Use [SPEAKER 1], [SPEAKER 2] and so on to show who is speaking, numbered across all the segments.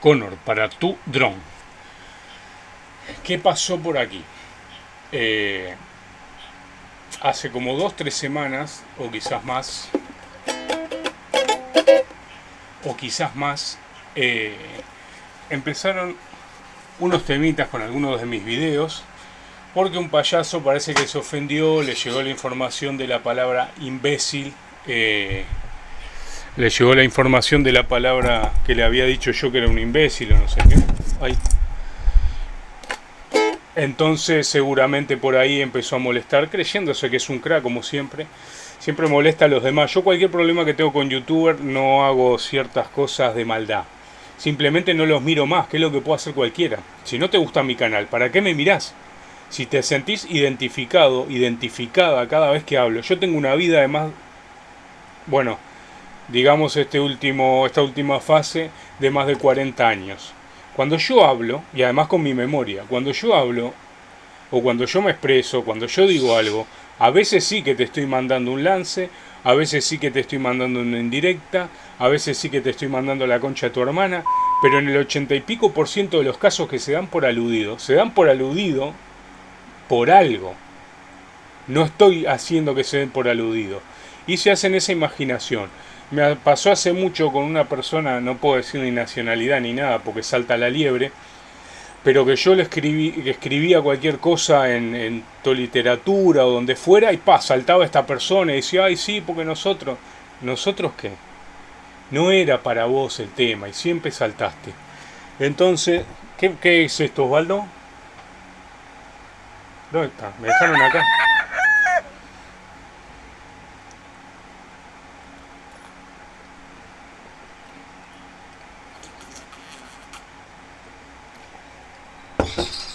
[SPEAKER 1] Connor para tu dron. ¿Qué pasó por aquí? Eh, hace como dos, tres semanas, o quizás más, o quizás más, eh, empezaron unos temitas con algunos de mis videos, porque un payaso parece que se ofendió, le llegó la información de la palabra imbécil, eh, le llegó la información de la palabra que le había dicho yo que era un imbécil o no sé qué. Entonces seguramente por ahí empezó a molestar, creyéndose que es un crack como siempre. Siempre molesta a los demás. Yo cualquier problema que tengo con youtuber no hago ciertas cosas de maldad. Simplemente no los miro más, que es lo que puede hacer cualquiera. Si no te gusta mi canal, ¿para qué me mirás? Si te sentís identificado, identificada cada vez que hablo. Yo tengo una vida además, bueno, digamos este último, esta última fase de más de 40 años. Cuando yo hablo, y además con mi memoria, cuando yo hablo, o cuando yo me expreso, cuando yo digo algo, a veces sí que te estoy mandando un lance, a veces sí que te estoy mandando una indirecta, a veces sí que te estoy mandando la concha a tu hermana, pero en el ochenta y pico por ciento de los casos que se dan por aludido, se dan por aludido por algo. No estoy haciendo que se den por aludido. Y se hacen esa imaginación. Me pasó hace mucho con una persona, no puedo decir ni nacionalidad ni nada porque salta la liebre, pero que yo le escribí, que escribía cualquier cosa en, tu literatura o donde fuera y pa, saltaba esta persona y decía, ay sí, porque nosotros, ¿nosotros qué? No era para vos el tema y siempre saltaste. Entonces, ¿qué, qué es esto, Osvaldo? ¿Dónde está? Me dejaron acá.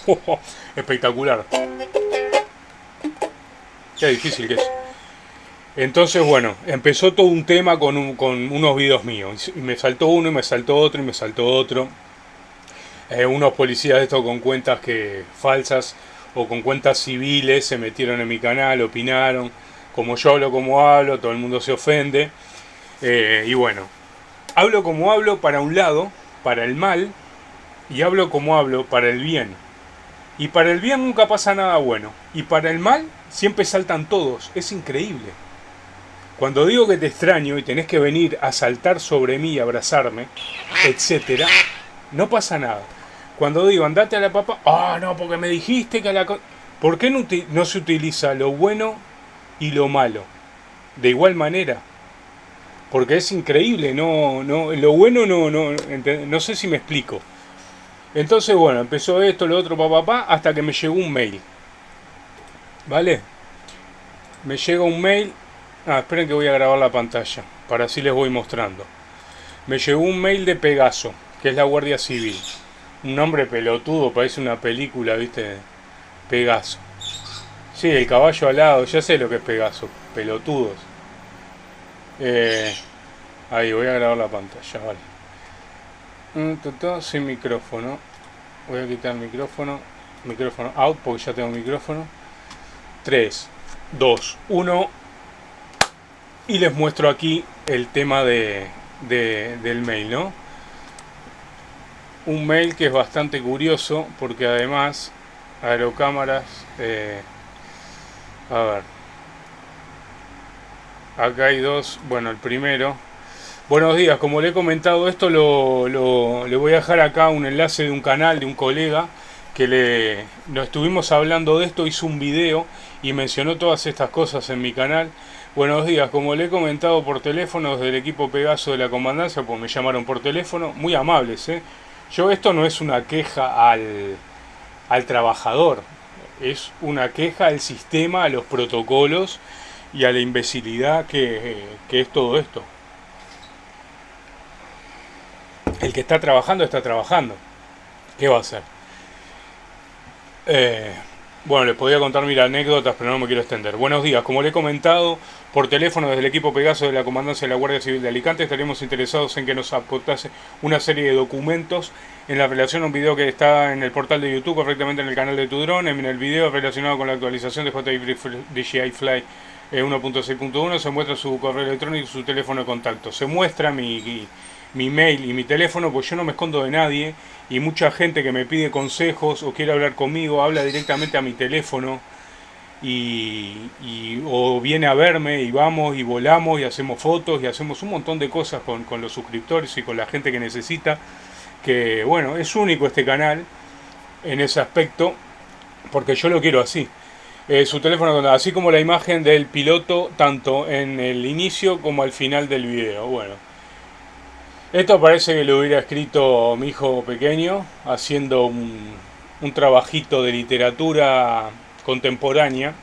[SPEAKER 1] espectacular. Qué difícil que es. Entonces, bueno, empezó todo un tema con, unos videos míos. Y me saltó uno, y me saltó otro, y me saltó otro. Eh, unos policías de estos con cuentas que falsas o con cuentas civiles se metieron en mi canal, opinaron. Como yo hablo como hablo, todo el mundo se ofende. Eh, y bueno, hablo como hablo para un lado, para el mal, y hablo como hablo para el bien. Y para el bien nunca pasa nada bueno. Y para el mal siempre saltan todos. Es increíble. Cuando digo que te extraño y tenés que venir a saltar sobre mí y abrazarme, etcétera, no pasa nada. Cuando digo andate a la papa, ah, no, porque me dijiste que a la... ¿Por qué no, no se utiliza lo bueno y lo malo? De igual manera. Porque es increíble, no, no, lo bueno no, no, no sé si me explico. Entonces, bueno, empezó esto, lo otro, papá, pa, hasta que me llegó un mail. ¿Vale? Me llega un mail. Ah, esperen que voy a grabar la pantalla, para así les voy mostrando. Me llegó un mail de Pegaso, que es la Guardia Civil. Un nombre pelotudo, parece una película, ¿viste? Pegaso. Sí, el caballo alado, ya sé lo que es Pegaso, pelotudos. Eh, ahí, voy a grabar la pantalla, vale sin micrófono. Voy a quitar micrófono. Micrófono out porque ya tengo micrófono. 3 2 1 y les muestro aquí el tema de, del mail no un mail que es bastante curioso porque además aerocámaras eh, a ver. Acá hay dos bueno el primero Buenos días, como le he comentado esto, lo, le voy a dejar acá un enlace de un canal de un colega que le no estuvimos hablando de esto, hizo un video y mencionó todas estas cosas en mi canal. Buenos días, como le he comentado por teléfono del equipo Pegaso de la Comandancia, pues me llamaron por teléfono, muy amables, ¿eh? Yo esto no es una queja al, al trabajador, es una queja al sistema, a los protocolos y a la imbecilidad que, que es todo esto. El que está trabajando está trabajando. ¿Qué va a hacer? Eh, bueno, les podía contar mil anécdotas, pero no me quiero extender. Buenos días, como le he comentado, por teléfono desde el equipo Pegaso de la Comandancia de la Guardia Civil de Alicante, estaríamos interesados en que nos aportase una serie de documentos en la relación a un video que está en el portal de YouTube, correctamente en el canal de tu drone, en el video relacionado con la actualización de DJI Fly 1.6.1, eh, se muestra su correo electrónico y su teléfono de contacto. Se muestra mi mi mail y mi teléfono, pues yo no me escondo de nadie y mucha gente que me pide consejos o quiere hablar conmigo habla directamente a mi teléfono y, o viene a verme y vamos y volamos y hacemos fotos y hacemos un montón de cosas con, con los suscriptores y con la gente que necesita, que bueno, es único este canal en ese aspecto porque yo lo quiero así. Su teléfono así como la imagen del piloto tanto en el inicio como al final del video. Bueno, esto parece que lo hubiera escrito mi hijo pequeño haciendo un, trabajito de literatura contemporánea.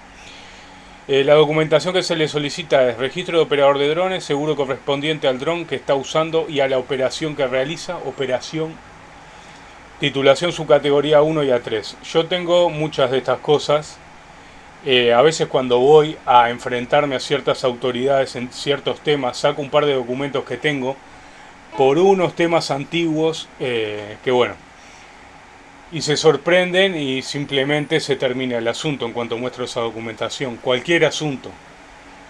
[SPEAKER 1] Eh, la documentación que se le solicita es registro de operador de drones, seguro correspondiente al dron que está usando y a la operación que realiza, operación, titulación su categoría 1 y A3. Yo tengo muchas de estas cosas eh, a veces cuando voy a enfrentarme a ciertas autoridades en ciertos temas, saco un par de documentos que tengo por unos temas antiguos eh, que bueno, y se sorprenden y simplemente se termina el asunto en cuanto muestro esa documentación. Cualquier asunto,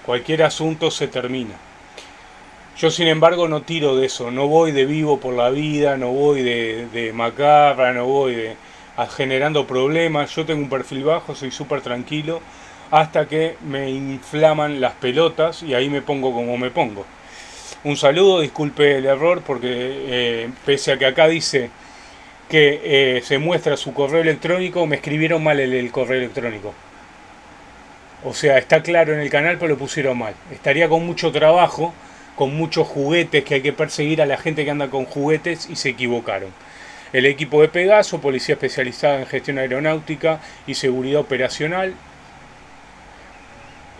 [SPEAKER 1] cualquier asunto se termina. Yo sin embargo no tiro de eso, no voy de vivo por la vida, no voy de, de macarra, no voy de generando problemas. Yo tengo un perfil bajo, soy súper tranquilo, hasta que me inflaman las pelotas y ahí me pongo como me pongo. Un saludo, disculpe el error, porque eh, pese a que acá dice que eh, se muestra su correo electrónico, me escribieron mal el, el correo electrónico. O sea, está claro en el canal, pero lo pusieron mal. Estaría con mucho trabajo, con muchos juguetes, que hay que perseguir a la gente que anda con juguetes y se equivocaron el equipo de Pegaso, policía especializada en gestión aeronáutica y seguridad operacional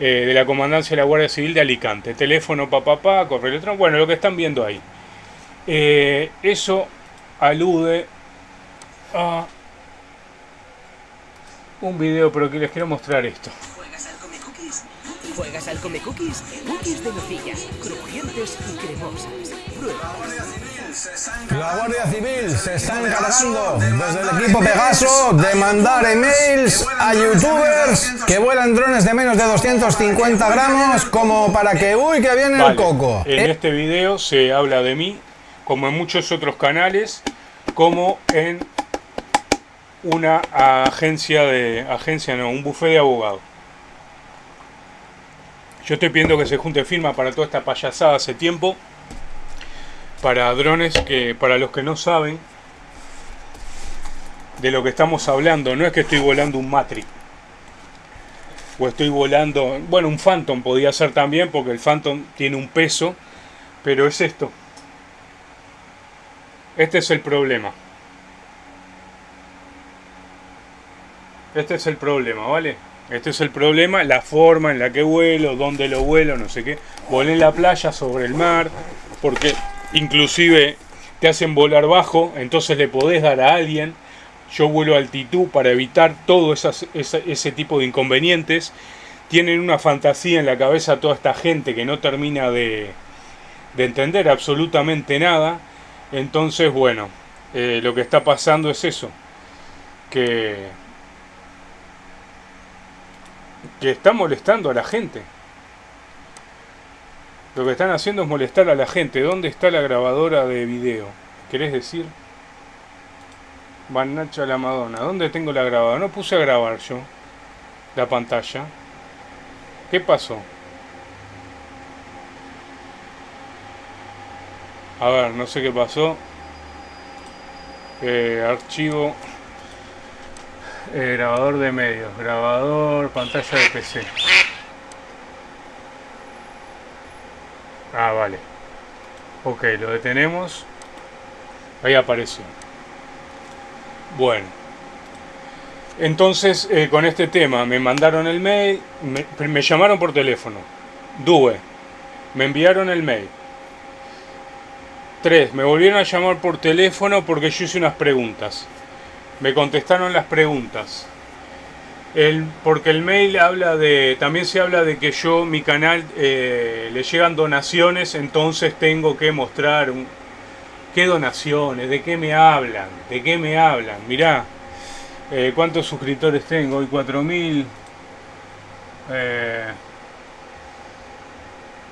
[SPEAKER 1] eh, de la Comandancia de la Guardia Civil de Alicante. Teléfono, papá, correo electrónico, bueno, lo que están viendo ahí. Eh, eso alude a un video, pero que les quiero mostrar esto. ¿Juegas al Come Cookies? Cookies de nocilla, crujientes y cremosas. Prueba.
[SPEAKER 2] La Guardia Civil se está encargando desde el equipo Pegaso de mandar emails a youtubers que vuelan drones de menos de 250 gramos como para que, uy, que viene el coco.
[SPEAKER 1] En este video se habla de mí, como en muchos otros canales, como en una agencia de, agencia no, un bufé de abogados. Yo estoy pidiendo que se junte firma para toda esta payasada hace tiempo para drones que para los que no saben de lo que estamos hablando, no es que estoy volando un Matrix o estoy volando, bueno, un Phantom podía ser también porque el Phantom tiene un peso, pero es esto. Este es el problema. Este es el problema, ¿vale? Este es el problema, la forma en la que vuelo, dónde lo vuelo, no sé qué. Volé en la playa, sobre el mar, porque inclusive te hacen volar bajo, entonces le podés dar a alguien. Yo vuelo a altitud para evitar todo ese tipo de inconvenientes. Tienen una fantasía en la cabeza toda esta gente que no termina de, entender absolutamente nada. Entonces, bueno, eh, lo que está pasando es eso. Que, que está molestando a la gente. Lo que están haciendo es molestar a la gente. ¿Dónde está la grabadora de video? ¿Querés decir? Van Nacha la Madonna. ¿Dónde tengo la grabadora? No puse a grabar yo la pantalla. ¿Qué pasó? A ver, no sé qué pasó. Eh, archivo. Eh, grabador de medios. Grabador, pantalla de PC. Ah, vale. Ok, lo detenemos. Ahí apareció. Bueno. Entonces, eh, con este tema, me mandaron el mail, me, llamaron por teléfono. Due. Me enviaron el mail. Tres, me volvieron a llamar por teléfono porque yo hice unas preguntas. Me contestaron las preguntas. El, porque el mail habla de, también se habla de que yo, mi canal, eh, le llegan donaciones, entonces tengo que mostrar un, qué donaciones, de qué me hablan, de qué me hablan. Mirá, eh, cuántos suscriptores tengo, hoy 4000. Eh,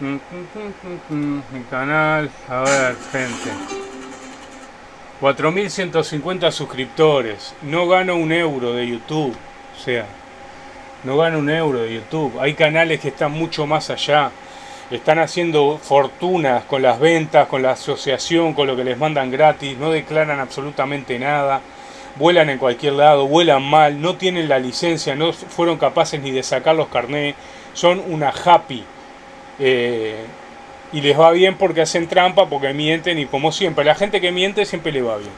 [SPEAKER 1] Mi canal, a ver, gente. 4.150 suscriptores. No gano un euro de YouTube. O sea, no gano un euro de YouTube. Hay canales que están mucho más allá. Están haciendo fortunas con las ventas, con la asociación, con lo que les mandan gratis. No declaran absolutamente nada. Vuelan en cualquier lado, vuelan mal, no tienen la licencia, no fueron capaces ni de sacar los carnés. Son una happy. Eh, y les va bien porque hacen trampa, porque mienten y como siempre, la gente que miente siempre le va bien.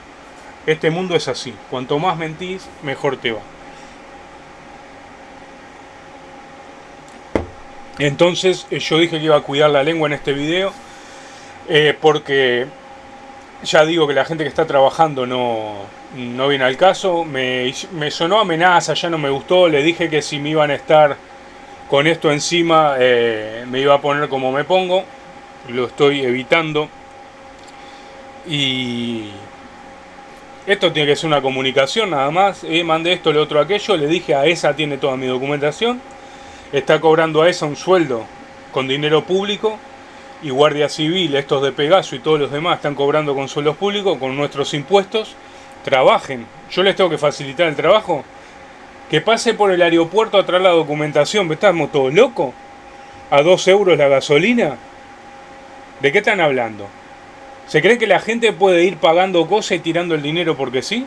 [SPEAKER 1] Este mundo es así, cuanto más mentís, mejor te va. Entonces eh, yo dije que iba a cuidar la lengua en este video, eh, porque ya digo que la gente que está trabajando no, no viene al caso, me, sonó amenaza, ya no me gustó, le dije que si me iban a estar con esto encima eh, me iba a poner como me pongo, lo estoy evitando. Y esto tiene que ser una comunicación nada más. Eh, mandé esto, lo otro, aquello. Le dije a esa tiene toda mi documentación. Está cobrando a esa un sueldo con dinero público. Y Guardia Civil, estos de Pegaso y todos los demás están cobrando con sueldos públicos, con nuestros impuestos. Trabajen. Yo les tengo que facilitar el trabajo que pase por el aeropuerto a traer la documentación. ¿Estamos todos locos? ¿A dos euros la gasolina? ¿De qué están hablando? ¿Se creen que la gente puede ir pagando cosas y tirando el dinero porque sí?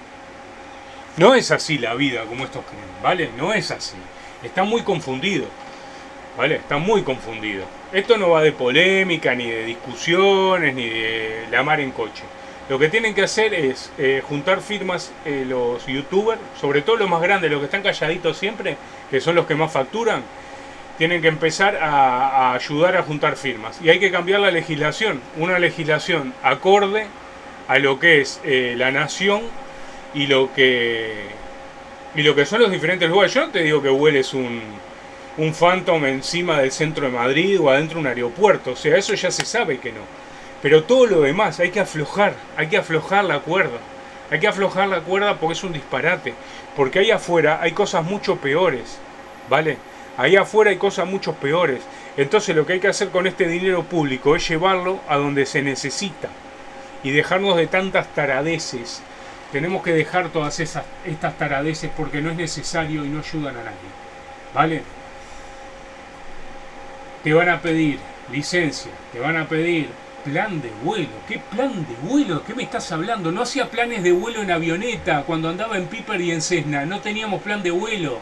[SPEAKER 1] No es así la vida como estos creen, ¿vale? No es así. Están muy confundidos, ¿vale? Están muy confundidos. Esto no va de polémica, ni de discusiones, ni de la mar en coche. Lo que tienen que hacer es eh, juntar firmas eh, los youtubers, sobre todo los más grandes, los que están calladitos siempre, que son los que más facturan, tienen que empezar a, ayudar a juntar firmas. Y hay que cambiar la legislación, una legislación acorde a lo que es eh, la nación y lo que y lo que son los diferentes lugares. Yo no te digo que hueles un, un Phantom encima del centro de Madrid o adentro de un aeropuerto, o sea, eso ya se sabe que no. Pero todo lo demás hay que aflojar, hay que aflojar la cuerda. Hay que aflojar la cuerda porque es un disparate. Porque ahí afuera hay cosas mucho peores. ¿Vale? Ahí afuera hay cosas mucho peores. Entonces lo que hay que hacer con este dinero público es llevarlo a donde se necesita. Y dejarnos de tantas taradeces. Tenemos que dejar todas esas, estas taradeces porque no es necesario y no ayudan a nadie. ¿Vale? Te van a pedir licencia, te van a pedir plan de vuelo? ¿Qué plan de vuelo? ¿Qué me estás hablando? No hacía planes de vuelo en avioneta cuando andaba en Piper y en Cessna. No teníamos plan de vuelo.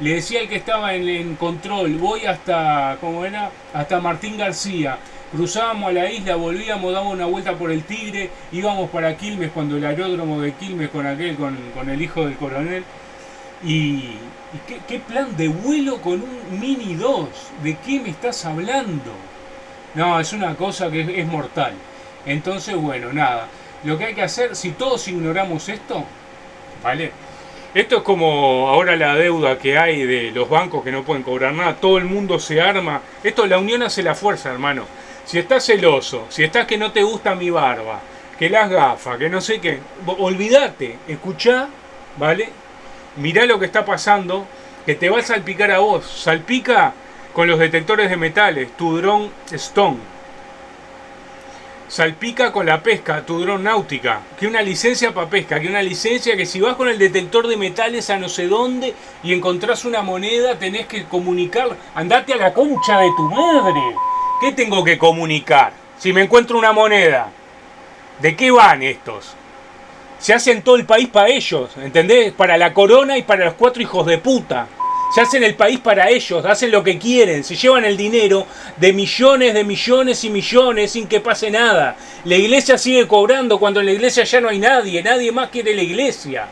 [SPEAKER 1] Le decía al que estaba en, control, voy hasta, ¿cómo era? Hasta Martín García. Cruzábamos a la isla, volvíamos, dábamos una vuelta por el Tigre, íbamos para Quilmes cuando el aeródromo de Quilmes con aquel, con, el hijo del coronel. Y, qué, qué plan de vuelo con un Mini 2? ¿De qué me estás hablando? No, es una cosa que es, mortal. Entonces, bueno, nada. Lo que hay que hacer, si todos ignoramos esto, ¿vale? Esto es como ahora la deuda que hay de los bancos que no pueden cobrar nada, todo el mundo se arma. Esto, la unión hace la fuerza, hermano. Si estás celoso, si estás que no te gusta mi barba, que las gafas, que no sé qué, olvídate, escuchá, ¿vale? Mirá lo que está pasando, que te va a salpicar a vos. Salpica con los detectores de metales, tu dron Stone. Salpica con la pesca, tu dron náutica. Que una licencia para pesca, que una licencia que si vas con el detector de metales a no sé dónde y encontrás una moneda, tenés que comunicar. Andate a la concha de tu madre. ¿Qué tengo que comunicar? Si me encuentro una moneda. ¿De qué van estos? Se hacen todo el país para ellos, ¿entendés? Para la corona y para los cuatro hijos de puta. Se hacen el país para ellos, hacen lo que quieren, se llevan el dinero de millones, de millones y millones sin que pase nada. La iglesia sigue cobrando cuando en la iglesia ya no hay nadie, nadie más quiere la iglesia.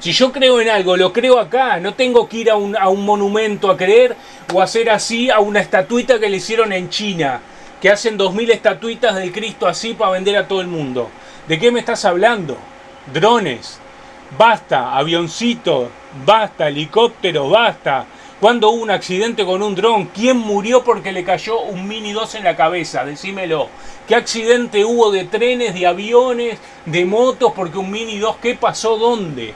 [SPEAKER 1] Si yo creo en algo, lo creo acá, no tengo que ir a un, a un monumento a creer o hacer así a una estatuita que le hicieron en China, que hacen dos mil estatuitas del Cristo así para vender a todo el mundo. ¿De qué me estás hablando? Drones, basta, avioncito, basta, helicóptero, basta. Cuando hubo un accidente con un dron? ¿Quién murió porque le cayó un Mini 2 en la cabeza? Decímelo. ¿Qué accidente hubo de trenes, de aviones, de motos porque un Mini 2? ¿Qué pasó dónde?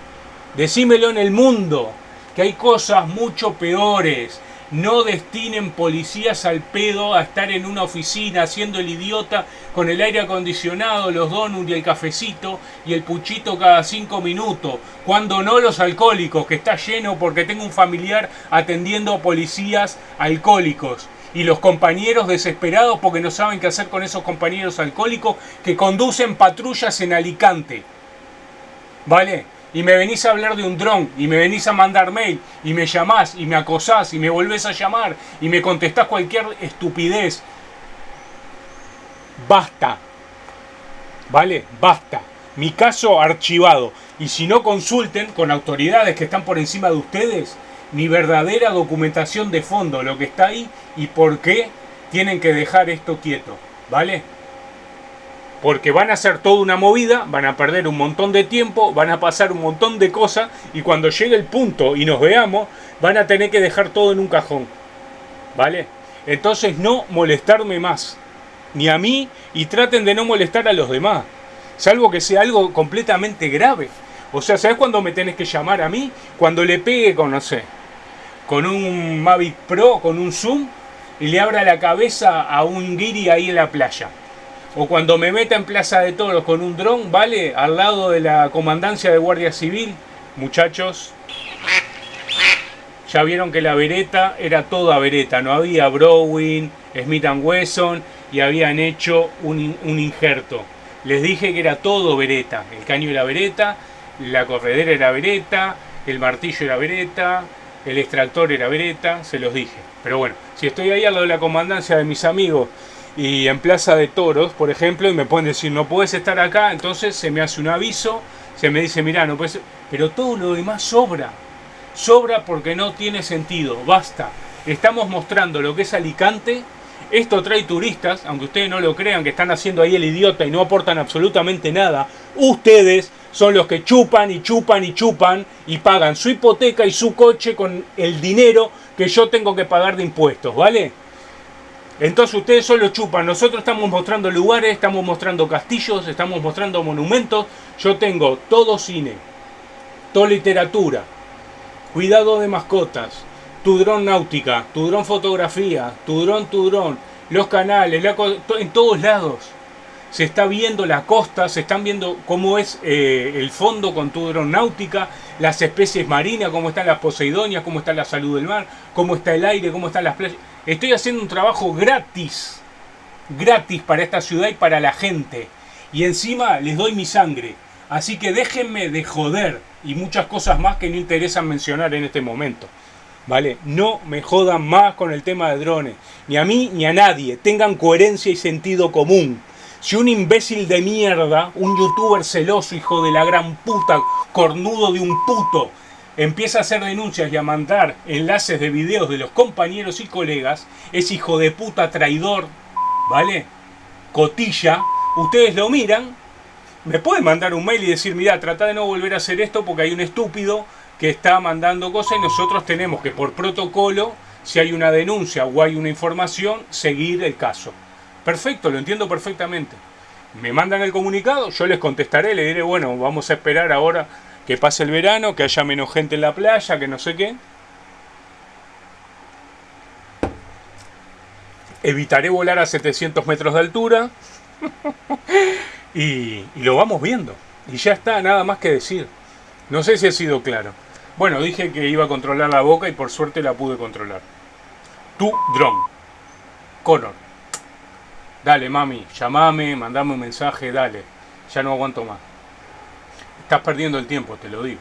[SPEAKER 1] Decímelo en el mundo. Que hay cosas mucho peores. No destinen policías al pedo a estar en una oficina haciendo el idiota con el aire acondicionado, los donuts y el cafecito y el puchito cada cinco minutos. Cuando no los alcohólicos, que está lleno porque tengo un familiar atendiendo a policías alcohólicos. Y los compañeros desesperados porque no saben qué hacer con esos compañeros alcohólicos que conducen patrullas en Alicante. ¿Vale? Y me venís a hablar de un dron y me venís a mandar mail y me llamás y me acosás y me volvés a llamar y me contestás cualquier estupidez. Basta. ¿Vale? Basta. Mi caso archivado. Y si no consulten con autoridades que están por encima de ustedes, mi verdadera documentación de fondo, lo que está ahí y por qué tienen que dejar esto quieto. ¿Vale? Porque van a hacer toda una movida, van a perder un montón de tiempo, van a pasar un montón de cosas y cuando llegue el punto y nos veamos, van a tener que dejar todo en un cajón. ¿Vale? Entonces no molestarme más, ni a mí, y traten de no molestar a los demás, salvo que sea algo completamente grave. O sea, ¿sabes cuándo me tenés que llamar a mí? Cuando le pegue con, no sé, con un Mavic Pro, con un Zoom, y le abra la cabeza a un guiri ahí en la playa. O cuando me meta en Plaza de Toros con un dron, ¿vale? Al lado de la comandancia de Guardia Civil. Muchachos, ya vieron que la vereta era toda vereta. No había Browning, Smith Wesson y habían hecho un, un injerto. Les dije que era todo vereta. El caño era vereta, la corredera era vereta, el martillo era vereta, el extractor era vereta, se los dije. Pero bueno, si estoy ahí al lado de la comandancia de mis amigos y en Plaza de Toros, por ejemplo, y me pueden decir, no puedes estar acá, entonces se me hace un aviso, se me dice, mira, no puedes... Pero todo lo demás sobra. Sobra porque no tiene sentido, basta. Estamos mostrando lo que es Alicante. Esto trae turistas, aunque ustedes no lo crean, que están haciendo ahí el idiota y no aportan absolutamente nada. Ustedes son los que chupan y chupan y chupan y pagan su hipoteca y su coche con el dinero que yo tengo que pagar de impuestos, ¿vale? Entonces ustedes solo chupan, nosotros estamos mostrando lugares, estamos mostrando castillos, estamos mostrando monumentos. Yo tengo todo cine, toda literatura, cuidado de mascotas, tu dron náutica, tu dron fotografía, tu dron, tu dron, los canales, en todos lados. Se está viendo la costa, se están viendo cómo es eh, el fondo con tu dron náutica, las especies marinas, cómo están las poseidonias, cómo está la salud del mar, cómo está el aire, cómo están las playas Estoy haciendo un trabajo gratis, gratis para esta ciudad y para la gente. Y encima les doy mi sangre. Así que déjenme de joder y muchas cosas más que no interesan mencionar en este momento. ¿Vale? No me jodan más con el tema de drones. Ni a mí ni a nadie. Tengan coherencia y sentido común. Si un imbécil de mierda, un youtuber celoso, hijo de la gran puta, cornudo de un puto, empieza a hacer denuncias y a mandar enlaces de videos de los compañeros y colegas, es hijo de puta traidor, ¿vale? Cotilla, ustedes lo miran, me pueden mandar un mail y decir, mira, trata de no volver a hacer esto porque hay un estúpido que está mandando cosas y nosotros tenemos que por protocolo, si hay una denuncia o hay una información, seguir el caso. Perfecto, lo entiendo perfectamente. Me mandan el comunicado, yo les contestaré, le diré, bueno, vamos a esperar ahora que pase el verano, que haya menos gente en la playa, que no sé qué. Evitaré volar a 700 metros de altura. y, lo vamos viendo. Y ya está, nada más que decir. No sé si ha sido claro. Bueno, dije que iba a controlar la boca y por suerte la pude controlar. Tu dron. Connor. Dale, mami, llamame, mandame un mensaje, dale. Ya no aguanto más. Estás perdiendo el tiempo, te lo digo.